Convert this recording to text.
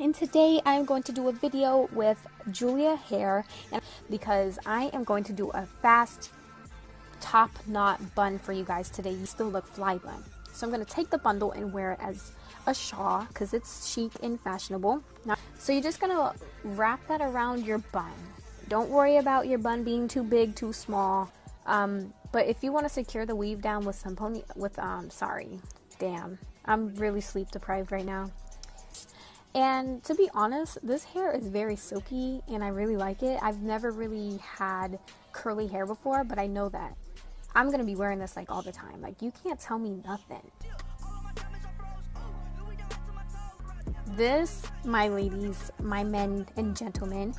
and today I'm going to do a video with Julia Hair because I am going to do a fast top knot bun for you guys today. You still look fly bun. So I'm going to take the bundle and wear it as a shawl because it's chic and fashionable. Now, so you're just going to wrap that around your bun. Don't worry about your bun being too big, too small. Um, but if you want to secure the weave down with some pony, with, um, sorry, damn, I'm really sleep deprived right now. And to be honest, this hair is very silky and I really like it. I've never really had curly hair before, but I know that I'm going to be wearing this like all the time. Like you can't tell me nothing. This, my ladies, my men and gentlemen,